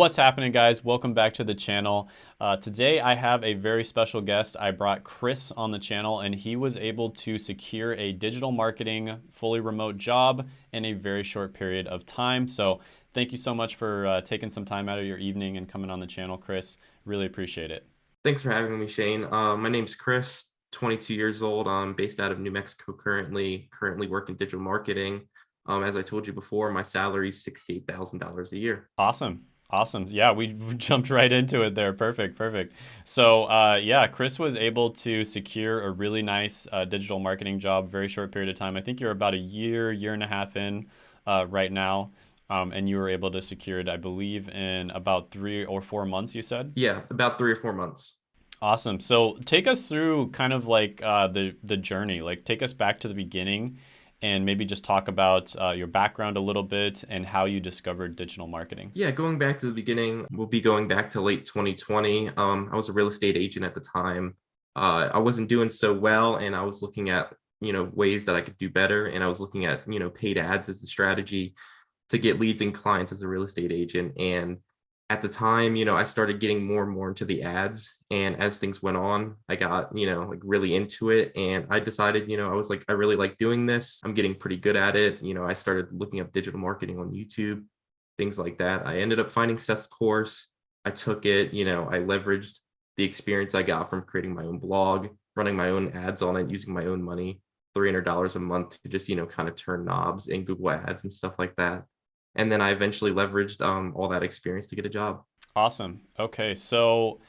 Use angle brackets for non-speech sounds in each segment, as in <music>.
What's happening guys? Welcome back to the channel. Uh, today I have a very special guest. I brought Chris on the channel and he was able to secure a digital marketing fully remote job in a very short period of time. So thank you so much for uh, taking some time out of your evening and coming on the channel, Chris. Really appreciate it. Thanks for having me, Shane. Uh, my name's Chris, 22 years old. I'm based out of New Mexico currently, currently working digital marketing. Um, as I told you before, my salary is $68,000 a year. Awesome. Awesome. Yeah, we <laughs> jumped right into it there. Perfect. Perfect. So, uh, yeah, Chris was able to secure a really nice uh, digital marketing job, very short period of time. I think you're about a year, year and a half in uh, right now. Um, and you were able to secure it, I believe, in about three or four months, you said? Yeah, about three or four months. Awesome. So take us through kind of like uh, the, the journey, like take us back to the beginning and maybe just talk about uh, your background a little bit and how you discovered digital marketing. Yeah, going back to the beginning, we'll be going back to late 2020. Um, I was a real estate agent at the time. Uh, I wasn't doing so well, and I was looking at you know ways that I could do better, and I was looking at you know paid ads as a strategy to get leads and clients as a real estate agent. And at the time, you know, I started getting more and more into the ads. And as things went on, I got, you know, like really into it. And I decided, you know, I was like, I really like doing this. I'm getting pretty good at it. You know, I started looking up digital marketing on YouTube, things like that. I ended up finding Seth's course. I took it, you know, I leveraged the experience I got from creating my own blog, running my own ads on it, using my own money, $300 a month to just, you know, kind of turn knobs in Google ads and stuff like that and then I eventually leveraged um, all that experience to get a job. Awesome. Okay, so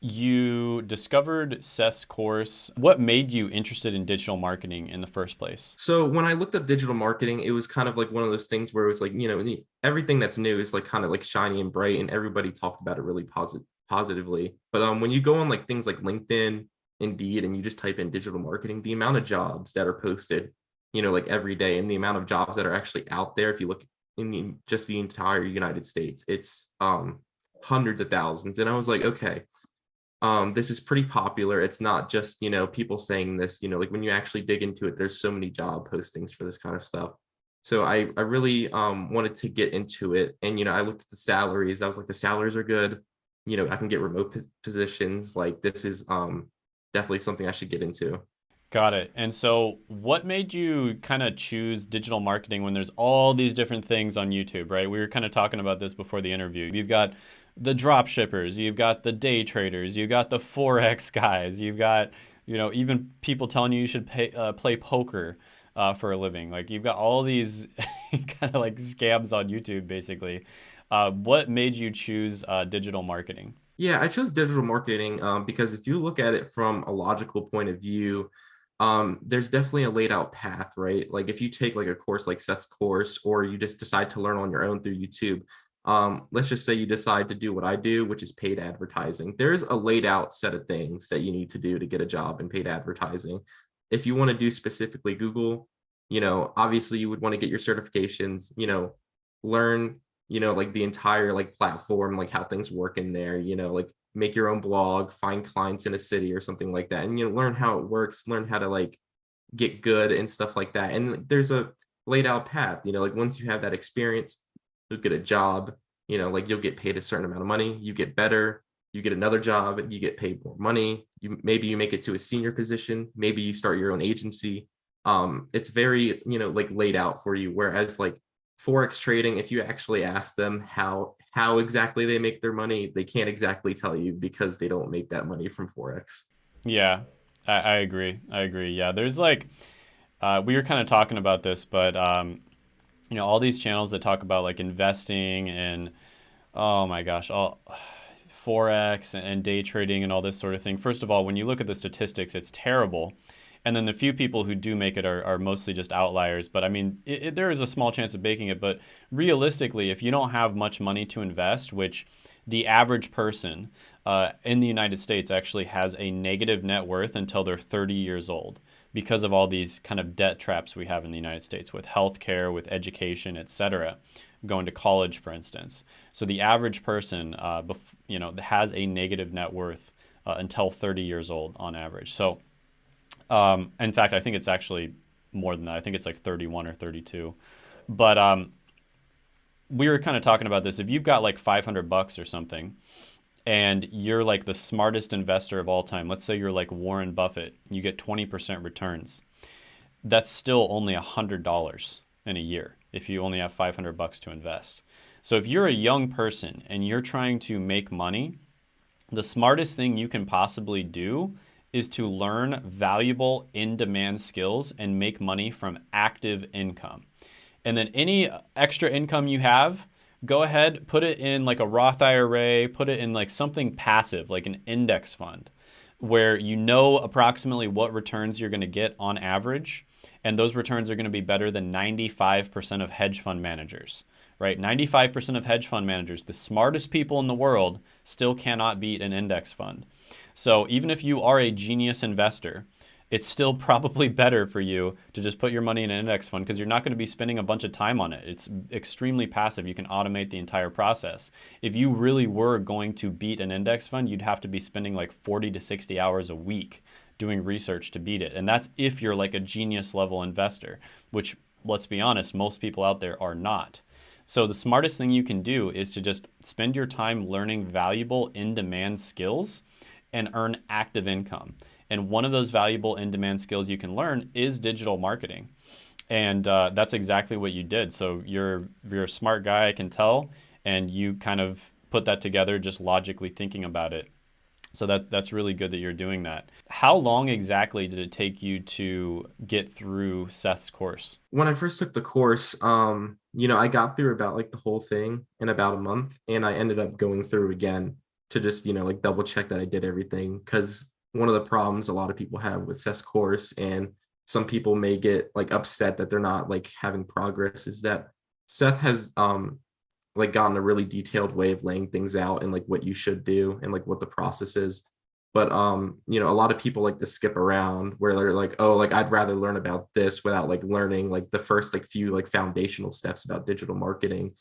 you discovered Seth's course. What made you interested in digital marketing in the first place? So when I looked up digital marketing, it was kind of like one of those things where it was like, you know, everything that's new is like kind of like shiny and bright and everybody talked about it really positive positively. But um, when you go on like things like LinkedIn, Indeed, and you just type in digital marketing, the amount of jobs that are posted, you know, like every day and the amount of jobs that are actually out there, if you look in the just the entire United States. It's um hundreds of thousands. And I was like, okay, um, this is pretty popular. It's not just, you know, people saying this, you know, like when you actually dig into it, there's so many job postings for this kind of stuff. So I, I really um, wanted to get into it. And, you know, I looked at the salaries. I was like, the salaries are good. You know, I can get remote positions. Like this is um, definitely something I should get into. Got it. And so what made you kind of choose digital marketing when there's all these different things on YouTube, right? We were kind of talking about this before the interview. You've got the drop shippers, you've got the day traders, you've got the Forex <laughs> guys, you've got, you know, even people telling you you should pay, uh, play poker uh, for a living. Like you've got all these <laughs> kind of like scams on YouTube, basically. Uh, what made you choose uh, digital marketing? Yeah, I chose digital marketing um, because if you look at it from a logical point of view, um, there's definitely a laid out path, right? Like if you take like a course like Seth's course, or you just decide to learn on your own through YouTube, um, let's just say you decide to do what I do, which is paid advertising. There's a laid out set of things that you need to do to get a job in paid advertising. If you want to do specifically Google, you know, obviously you would want to get your certifications, you know, learn, you know, like the entire like platform, like how things work in there, you know, like make your own blog, find clients in a city or something like that, and you know, learn how it works, learn how to like get good and stuff like that. And there's a laid out path, you know, like once you have that experience, you'll get a job, you know, like you'll get paid a certain amount of money, you get better, you get another job, you get paid more money. You maybe you make it to a senior position, maybe you start your own agency. Um, it's very, you know, like laid out for you. Whereas like forex trading if you actually ask them how how exactly they make their money they can't exactly tell you because they don't make that money from forex. Yeah i, I agree i agree. Yeah there's like uh, we were kind of talking about this but um, you know all these channels that talk about like investing and oh my gosh all <sighs> forex and day trading and all this sort of thing. First of all when you look at the statistics it's terrible and then the few people who do make it are, are mostly just outliers. But I mean, it, it, there is a small chance of baking it. But realistically, if you don't have much money to invest, which the average person uh, in the United States actually has a negative net worth until they're 30 years old because of all these kind of debt traps we have in the United States with healthcare, with education, et cetera, going to college, for instance. So the average person, uh, you know, has a negative net worth uh, until 30 years old on average. So um, in fact, I think it's actually more than that. I think it's like 31 or 32. But um, we were kind of talking about this. If you've got like 500 bucks or something, and you're like the smartest investor of all time, let's say you're like Warren Buffett, you get 20% returns. That's still only $100 in a year if you only have 500 bucks to invest. So if you're a young person and you're trying to make money, the smartest thing you can possibly do is to learn valuable in-demand skills and make money from active income. And then any extra income you have, go ahead, put it in like a Roth IRA, put it in like something passive, like an index fund, where you know approximately what returns you're gonna get on average. And those returns are gonna be better than 95% of hedge fund managers, right? 95% of hedge fund managers, the smartest people in the world, still cannot beat an index fund. So even if you are a genius investor, it's still <laughs> probably better for you to just put your money in an index fund because you're not going to be spending a bunch of time on it. It's extremely passive. You can automate the entire process. If you really were going to beat an index fund, you'd have to be spending like 40 to 60 hours a week doing research to beat it. And that's if you're like a genius level investor, which let's be honest, most people out there are not. So the smartest thing you can do is to just spend your time learning valuable in-demand skills and earn active income. And one of those valuable in-demand skills you can learn is digital marketing. And uh, that's exactly what you did. So you're, you're a smart guy, I can tell, and you kind of put that together just logically thinking about it. So that's, that's really good that you're doing that. How long exactly did it take you to get through Seth's course? When I first took the course, um, you know, I got through about like the whole thing in about a month and I ended up going through again to just, you know, like double check that I did everything. Cause one of the problems a lot of people have with Seth's course and some people may get like upset that they're not like having progress is that Seth has um like gotten a really detailed way of laying things out and like what you should do and like what the process is. But um, you know, a lot of people like to skip around where they're like, oh, like I'd rather learn about this without like learning like the first like few like foundational steps about digital marketing.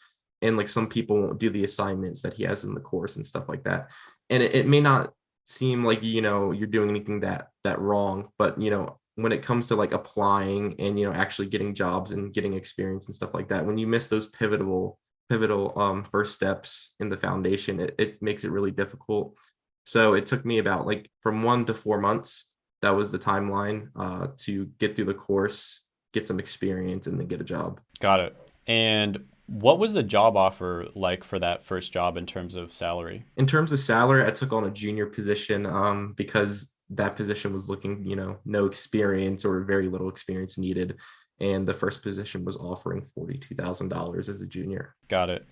And like some people won't do the assignments that he has in the course and stuff like that. And it, it may not seem like you know you're doing anything that that wrong but you know when it comes to like applying and you know actually getting jobs and getting experience and stuff like that when you miss those pivotal pivotal um first steps in the foundation it, it makes it really difficult so it took me about like from one to four months that was the timeline uh to get through the course get some experience and then get a job got it and what was the job offer like for that first job in terms of salary? In terms of salary, I took on a junior position um, because that position was looking, you know, no experience or very little experience needed. And the first position was offering $42,000 as a junior. Got it.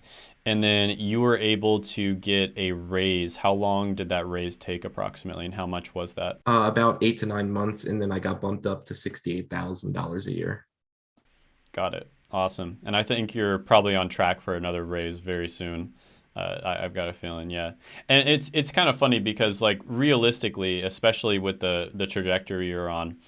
And then you were able to get a raise. How long did that raise take approximately and how much was that? Uh, about eight to nine months. And then I got bumped up to $68,000 a year. Got it. Awesome. And I think you're probably on track for another raise very soon. Uh, I, have got a feeling, yeah. And it's it's kind of funny because like realistically, especially with the the trajectory you're on,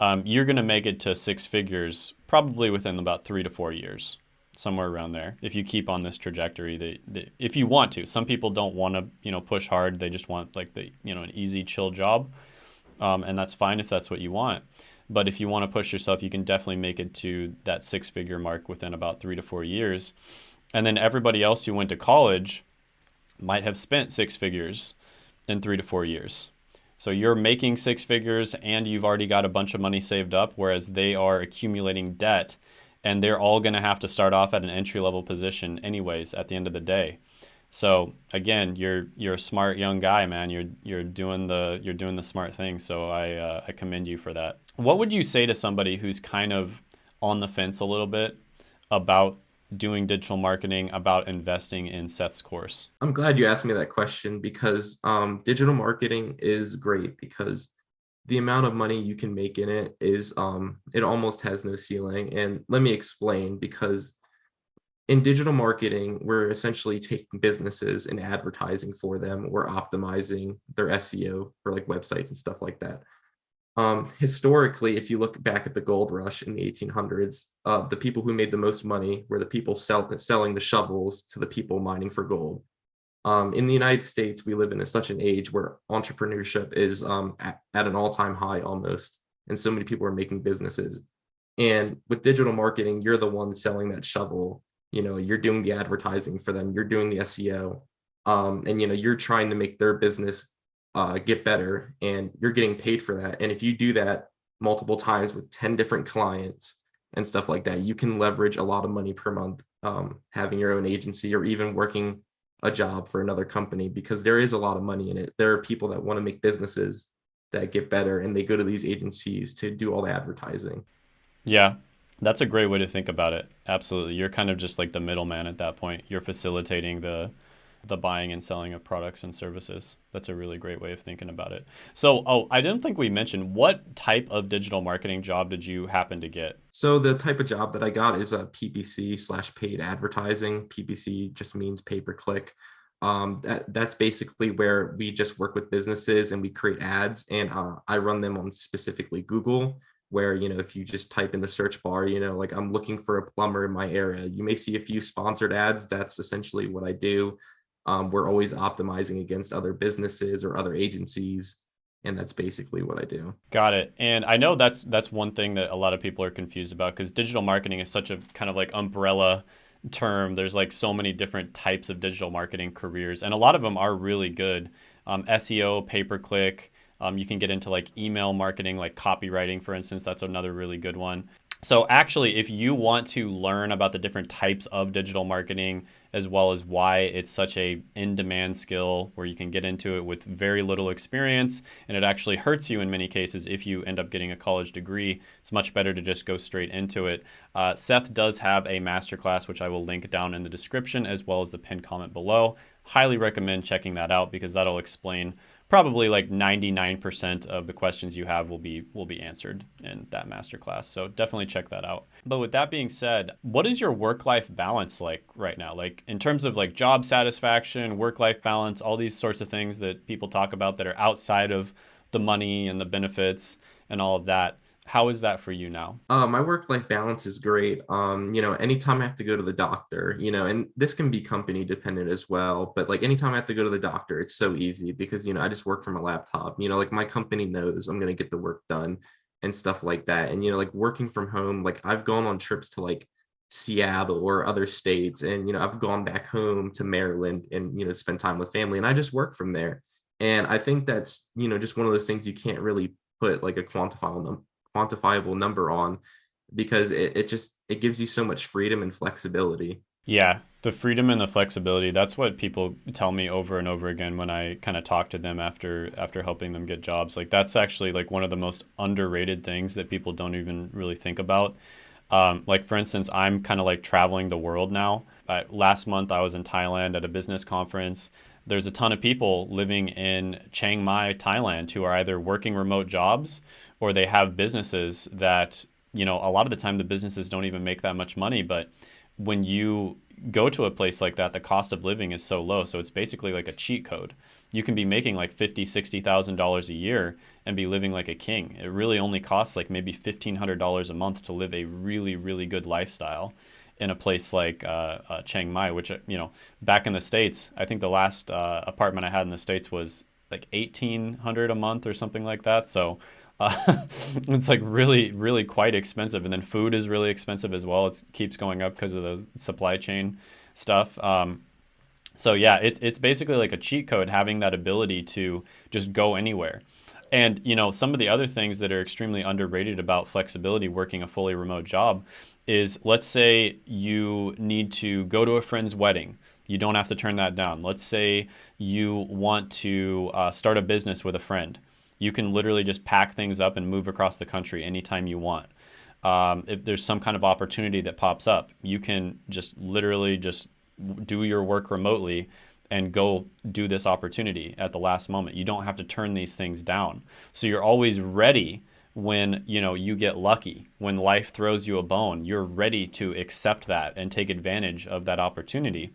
um, you're gonna make it to six figures probably within about three to four years, somewhere around there. If you keep on this trajectory, that, if you want to, some people don't want to you know push hard. They just want like the you know an easy chill job, um, and that's fine if that's what you want. But if you want to push yourself, you can definitely make it to that six figure mark within about three to four years. And then everybody else who went to college might have spent six figures in three to four years. So you're making six figures and you've already got a bunch of money saved up, whereas they are accumulating debt and they're all going to have to start off at an entry level position anyways at the end of the day. So again, you're you're a smart young guy, man. You're you're doing the you're doing the smart thing. So I uh, I commend you for that. What would you say to somebody who's kind of on the fence a little bit about doing digital marketing, about investing in Seth's course? I'm glad you asked me that question because um, digital marketing is great because the amount of money you can make in it is um, it almost has no ceiling. And let me explain because in digital marketing, we're essentially taking businesses and advertising for them. We're optimizing their SEO for like websites and stuff like that. Um, historically, if you look back at the gold rush in the 1800s, uh, the people who made the most money were the people sell, selling the shovels to the people mining for gold. Um, in the United States, we live in a, such an age where entrepreneurship is um, at, at an all-time high almost, and so many people are making businesses. And with digital marketing, you're the one selling that shovel you know you're doing the advertising for them you're doing the seo um, and you know you're trying to make their business uh, get better and you're getting paid for that. And if you do that multiple times with 10 different clients and stuff like that you can leverage a lot of money per month um, having your own agency or even working a job for another company because there is a lot of money in it. There are people that want to make businesses that get better and they go to these agencies to do all the advertising. Yeah that's a great way to think about it. Absolutely. You're kind of just like the middleman at that point. You're facilitating the the buying and selling of products and services. That's a really great way of thinking about it. So, oh, I didn't think we mentioned what type of digital marketing job did you happen to get? So the type of job that I got is a PPC slash paid advertising. PPC just means pay per click. Um, that that's basically where we just work with businesses and we create ads, and uh, I run them on specifically Google. Where you know if you just type in the search bar, you know like I'm looking for a plumber in my area, you may see a few sponsored ads. That's essentially what I do um, we're always optimizing against other businesses or other agencies and that's basically what I do. Got it. And I know that's that's one thing that a lot of people are confused about because digital marketing is such a kind of like umbrella term. There's like so many different types of digital marketing careers, and a lot of them are really good. Um, SEO, pay per click. Um, you can get into like email marketing, like copywriting, for instance. That's another really good one. So actually, if you want to learn about the different types of digital marketing, as well as why it's such a in-demand skill where you can get into it with very little experience, and it actually hurts you in many cases if you end up getting a college degree, it's much better to just go straight into it. Uh, Seth does have a masterclass, which I will link down in the description, as well as the pinned comment below. Highly recommend checking that out because that'll explain probably like 99% of the questions you have will be will be answered in that masterclass. So definitely check that out. But with that being said, what is your work-life balance like right now? Like in terms of like job satisfaction, work-life balance, all these sorts of things that people talk about that are outside of the money and the benefits and all of that. How is that for you now? Uh, my work life balance is great. Um, you know, anytime I have to go to the doctor, you know, and this can be company dependent as well, but like anytime I have to go to the doctor, it's so easy because, you know, I just work from a laptop. You know, like my company knows I'm going to get the work done and stuff like that. And, you know, like working from home, like I've gone on trips to like Seattle or other states, and, you know, I've gone back home to Maryland and, you know, spend time with family and I just work from there. And I think that's, you know, just one of those things you can't really put like a quantifiable quantifiable number on because it, it just it gives you so much freedom and flexibility. Yeah the freedom and the flexibility that's what people tell me over and over again when i kind of talk to them after after helping them get jobs. Like that's actually like one of the most underrated things that people don't even really think about. Um, like for instance i'm kind of like traveling the world now. Uh, last month i was in thailand at a business conference. There's a ton of people living in chiang mai thailand who are either working remote jobs or they have businesses that you know a lot of the time the businesses don't even make that much money but when you go to a place like that the cost of living is so low so it's basically like a cheat code you can be making like fifty sixty thousand dollars a year and be living like a king it really only costs like maybe fifteen hundred dollars a month to live a really really good lifestyle in a place like uh, uh, Chiang Mai, which you know, back in the states, I think the last uh, apartment I had in the states was like eighteen hundred a month or something like that. So uh, <laughs> it's like really, really quite expensive. And then food is really expensive as well. It keeps going up because of the supply chain stuff. Um, so yeah, it, it's basically like a cheat code having that ability to just go anywhere. And you know, some of the other things that are extremely underrated about flexibility working a fully remote job is let's say you need to go to a friend's wedding. You don't have to turn that down. Let's say you want to uh, start a business with a friend you can literally just pack things up and move across the country anytime you want. Um, if there's some kind of opportunity that pops up, you can just literally just do your work remotely and go do this opportunity at the last moment. You don't have to turn these things down. So you're always ready when you know you get lucky when life throws you a bone you're ready to accept that and take advantage of that opportunity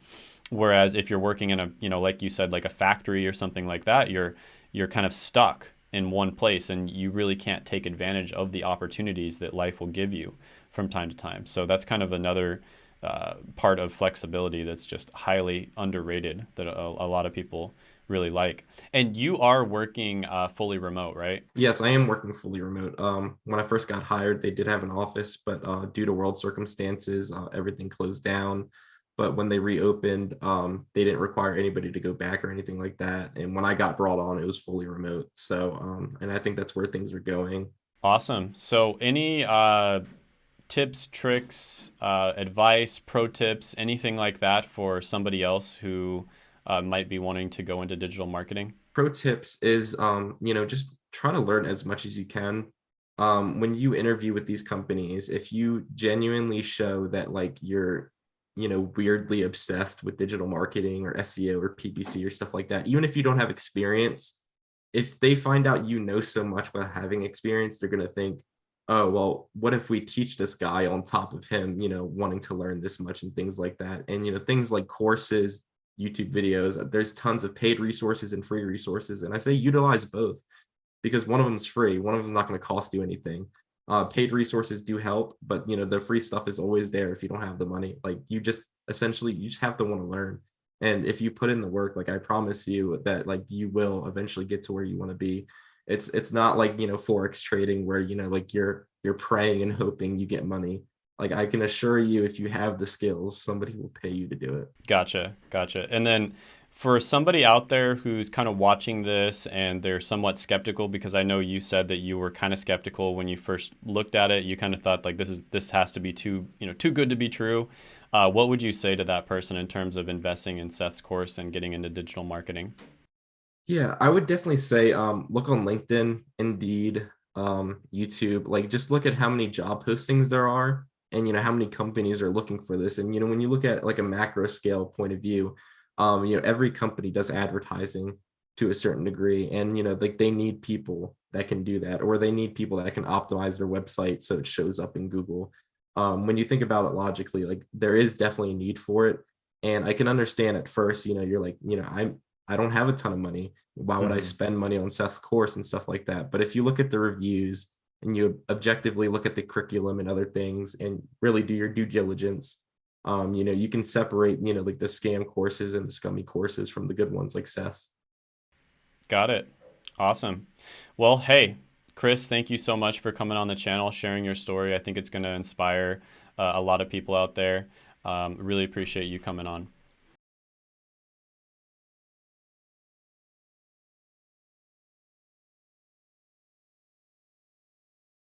whereas if you're working in a you know like you said like a factory or something like that you're you're kind of stuck in one place and you really can't take advantage of the opportunities that life will give you from time to time. So that's kind of another uh, part of flexibility that's just highly underrated that a, a lot of people really like. And you are working uh, fully remote, right? Yes, I am working fully remote. Um, when I first got hired, they did have an office, but uh, due to world circumstances, uh, everything closed down. But when they reopened, um, they didn't require anybody to go back or anything like that. And when I got brought on, it was fully remote. So, um, and I think that's where things are going. Awesome. So, any uh, tips, tricks, uh, advice, pro tips, anything like that for somebody else who uh, might be wanting to go into digital marketing? Pro tips is, um, you know, just try to learn as much as you can. Um, when you interview with these companies, if you genuinely show that like you're, you know, weirdly obsessed with digital marketing or SEO or PPC or stuff like that, even if you don't have experience, if they find out you know so much without having experience, they're going to think, oh, well, what if we teach this guy on top of him, you know, wanting to learn this much and things like that. And, you know, things like courses, YouTube videos. Uh, there's tons of paid resources and free resources. And I say utilize both because one of them is free. One of them is not going to cost you anything. Uh, paid resources do help, but you know, the free stuff is always there if you don't have the money. Like you just essentially, you just have to want to learn. And if you put in the work, like I promise you that like you will eventually get to where you want to be. It's it's not like, you know, Forex trading where, you know, like you're you're praying and hoping you get money like I can assure you, if you have the skills, somebody will pay you to do it. Gotcha, gotcha. And then for somebody out there who's kind of watching this and they're somewhat skeptical, because I know you said that you were kind of skeptical when you first looked at it. You kind of thought like this is this has to be too you know too good to be true. Uh, what would you say to that person in terms of investing in Seth's course and getting into digital marketing? Yeah, I would definitely say um, look on LinkedIn, Indeed, um, YouTube. Like just look at how many job postings there are and you know how many companies are looking for this and you know when you look at like a macro scale point of view um you know every company does advertising to a certain degree and you know like they need people that can do that or they need people that can optimize their website so it shows up in google um when you think about it logically like there is definitely a need for it and i can understand at first you know you're like you know i'm i don't have a ton of money why would mm -hmm. i mm-hmm. spend money on seth's course and stuff like that but if you look at the reviews and you objectively look at the curriculum and other things and really do your due diligence um you know you can separate you know like the scam courses and the scummy courses from the good ones like Seth. got it. Awesome. Well hey chris thank you so much for coming on the channel sharing your story. I think it's going to inspire uh, a lot of people out there. Um, really appreciate you coming on